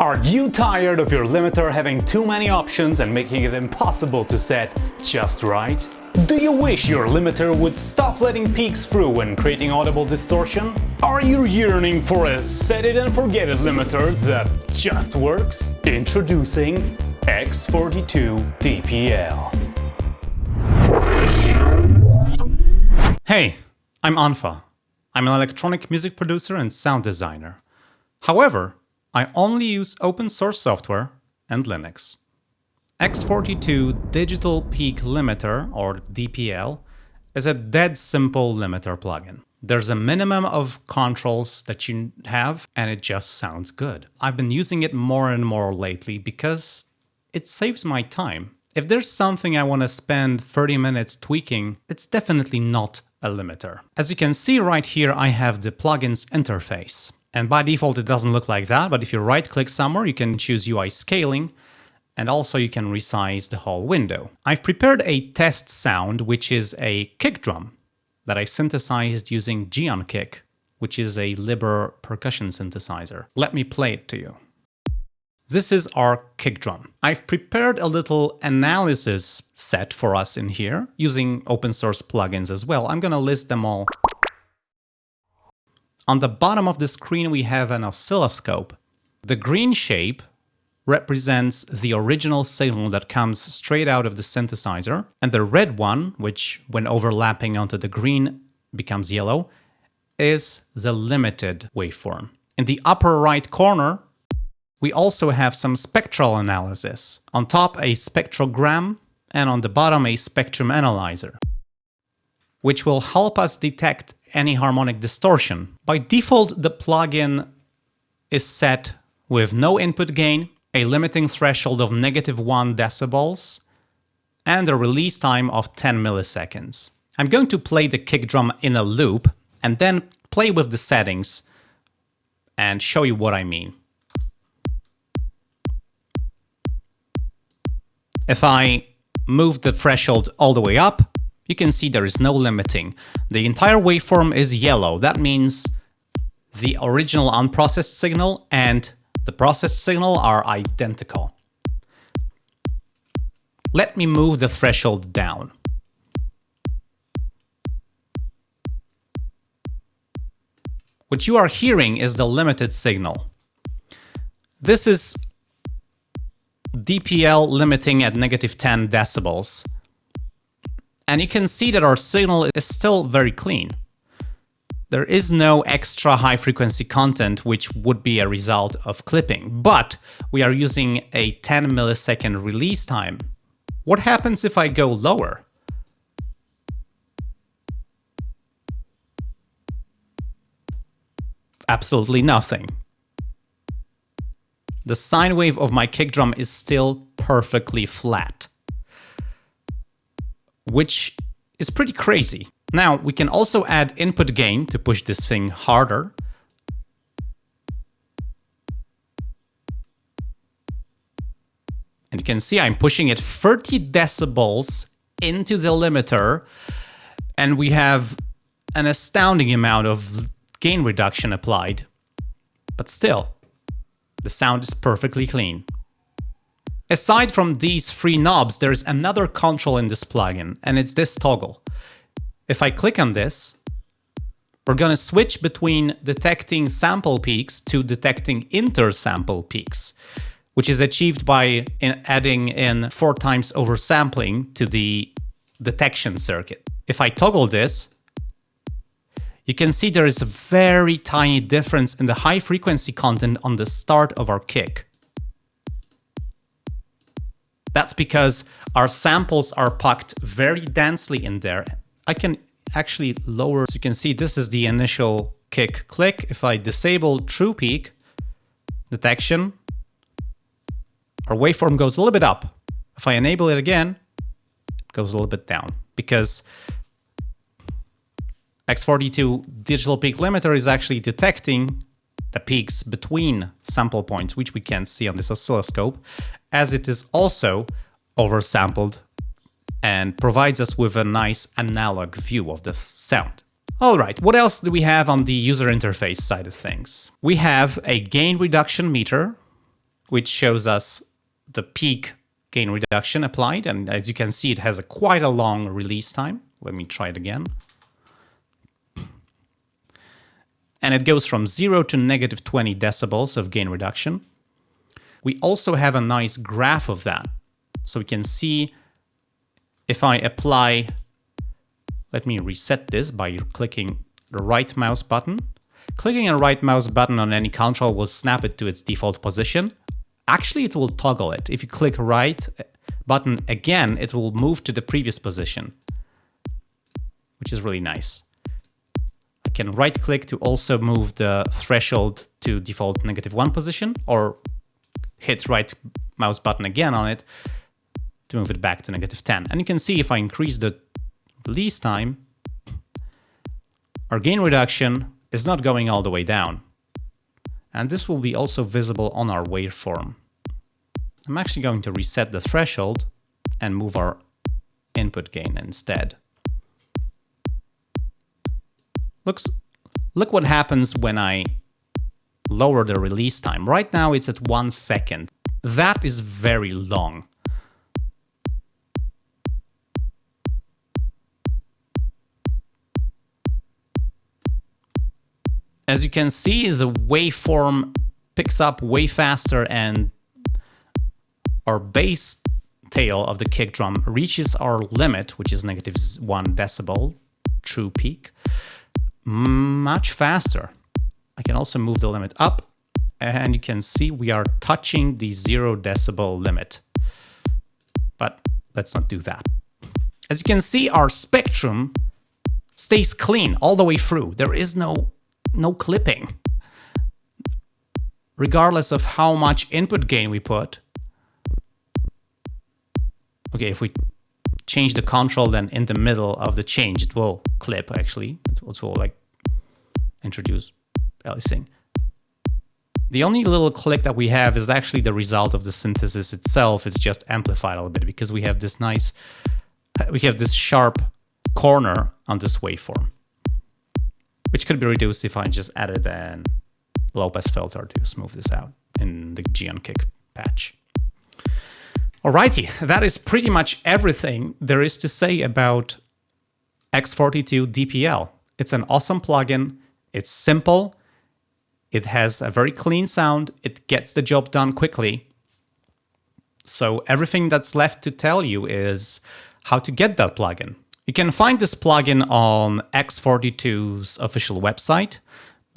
Are you tired of your limiter having too many options and making it impossible to set just right? Do you wish your limiter would stop letting peaks through when creating audible distortion? Are you yearning for a set it and forget it limiter that just works? Introducing X42 DPL. Hey, I'm unfa. I'm an electronic music producer and sound designer. However, I only use open source software and Linux. X42 Digital Peak Limiter, or DPL, is a dead simple limiter plugin. There's a minimum of controls that you have and it just sounds good. I've been using it more and more lately because it saves my time. If there's something I want to spend 30 minutes tweaking, it's definitely not a limiter. As you can see right here, I have the plugins interface. And by default, it doesn't look like that, but if you right click somewhere, you can choose UI scaling, and also you can resize the whole window. I've prepared a test sound, which is a kick drum that I synthesized using Geonkick, which is a libre percussion synthesizer. Let me play it to you. This is our kick drum. I've prepared a little analysis set for us in here using open source plugins as well. I'm gonna list them all on the bottom of the screen we have an oscilloscope. The green shape represents the original signal that comes straight out of the synthesizer, and the red one, which when overlapping onto the green becomes yellow, is the limited waveform. In the upper right corner, we also have some spectral analysis. On top a spectrogram, and on the bottom a spectrum analyzer, which will help us detect any harmonic distortion. By default, the plugin is set with no input gain, a limiting threshold of negative 1 decibels, and a release time of 10 milliseconds. I'm going to play the kick drum in a loop and then play with the settings and show you what I mean. If I move the threshold all the way up, you can see there is no limiting. The entire waveform is yellow. That means the original unprocessed signal and the processed signal are identical. Let me move the threshold down. What you are hearing is the limited signal. This is DPL limiting at negative 10 decibels. And you can see that our signal is still very clean. There is no extra high frequency content which would be a result of clipping, but we are using a 10 millisecond release time. What happens if I go lower? Absolutely nothing. The sine wave of my kick drum is still perfectly flat which is pretty crazy. Now, we can also add input gain to push this thing harder. And you can see I'm pushing it 30 decibels into the limiter, and we have an astounding amount of gain reduction applied. But still, the sound is perfectly clean. Aside from these three knobs, there's another control in this plugin, and it's this toggle. If I click on this, we're going to switch between detecting sample peaks to detecting inter-sample peaks, which is achieved by in adding in four times oversampling to the detection circuit. If I toggle this, you can see there is a very tiny difference in the high frequency content on the start of our kick. That's because our samples are packed very densely in there. I can actually lower, so you can see this is the initial kick click. If I disable true peak detection, our waveform goes a little bit up. If I enable it again, it goes a little bit down because X42 digital peak limiter is actually detecting the peaks between sample points, which we can see on this oscilloscope, as it is also oversampled and provides us with a nice analog view of the sound. Alright, what else do we have on the user interface side of things? We have a gain reduction meter, which shows us the peak gain reduction applied. And as you can see, it has a quite a long release time. Let me try it again. And it goes from 0 to negative 20 decibels of gain reduction. We also have a nice graph of that. So we can see if I apply, let me reset this by clicking the right mouse button. Clicking a right mouse button on any control will snap it to its default position. Actually, it will toggle it. If you click right button again, it will move to the previous position, which is really nice. I can right click to also move the threshold to default negative one position or hit right mouse button again on it to move it back to negative 10. And you can see if I increase the release time, our gain reduction is not going all the way down. And this will be also visible on our waveform. I'm actually going to reset the threshold and move our input gain instead. Looks, look what happens when I lower the release time. Right now it's at one second. That is very long. As you can see, the waveform picks up way faster and our bass tail of the kick drum reaches our limit, which is negative one decibel, true peak, much faster. I can also move the limit up and you can see we are touching the zero decibel limit. But let's not do that. As you can see, our spectrum stays clean all the way through. There is no no clipping. Regardless of how much input gain we put. Okay, if we change the control, then in the middle of the change, it will clip actually. It will, like introduce aliasing. The only little click that we have is actually the result of the synthesis itself. It's just amplified a little bit because we have this nice, we have this sharp corner on this waveform which could be reduced if I just added an low pass filter to smooth this out in the Geonkick patch. Alrighty, that is pretty much everything there is to say about X42 DPL. It's an awesome plugin, it's simple, it has a very clean sound, it gets the job done quickly. So everything that's left to tell you is how to get that plugin. You can find this plugin on X42's official website.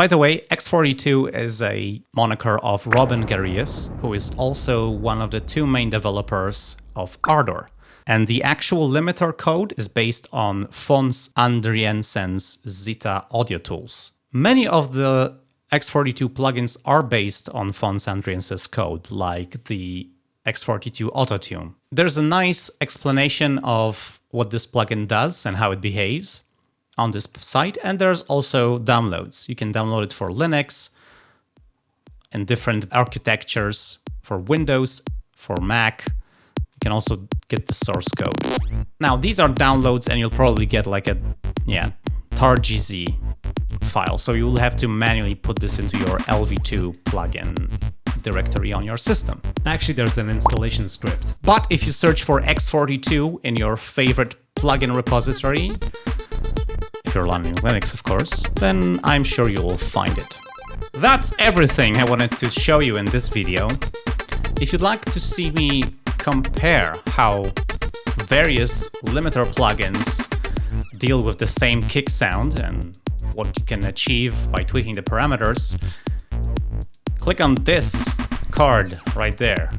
By the way, X42 is a moniker of Robin Gareus, who is also one of the two main developers of Ardour. And the actual limiter code is based on Fons Adriaensen's Zita audio tools. Many of the X42 plugins are based on Fons Adriaensen's code, like the X42 Autotune. There's a nice explanation of what this plugin does and how it behaves on this site. And there's also downloads. You can download it for Linux and different architectures for Windows, for Mac. You can also get the source code. Now, these are downloads and you'll probably get like a, yeah, targz file. So you'll have to manually put this into your LV2 plugin directory on your system. Actually, there's an installation script. But if you search for X42 in your favorite plugin repository, if you're running Linux, of course, then I'm sure you'll find it. That's everything I wanted to show you in this video. If you'd like to see me compare how various limiter plugins deal with the same kick sound and what you can achieve by tweaking the parameters, click on this card right there.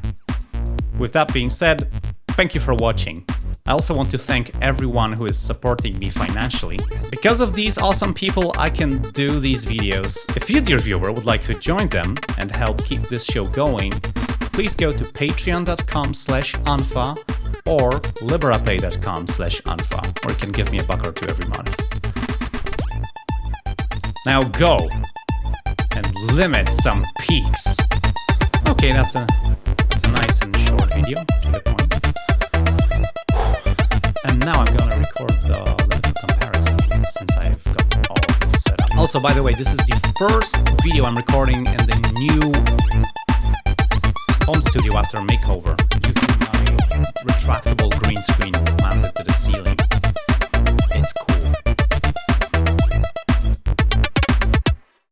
With that being said, thank you for watching. I also want to thank everyone who is supporting me financially. Because of these awesome people, I can do these videos. If you, dear viewer, would like to join them and help keep this show going, please go to patreon.com slash unfa or liberapay.com slash unfa, or you can give me a buck or two every month. Now go! and limit some peaks. Okay, that's a that's a nice and short video now I'm gonna record the Linux comparison since I've got all this set up. Also, by the way, this is the first video I'm recording in the new home studio after makeover using my retractable green screen mounted to the ceiling.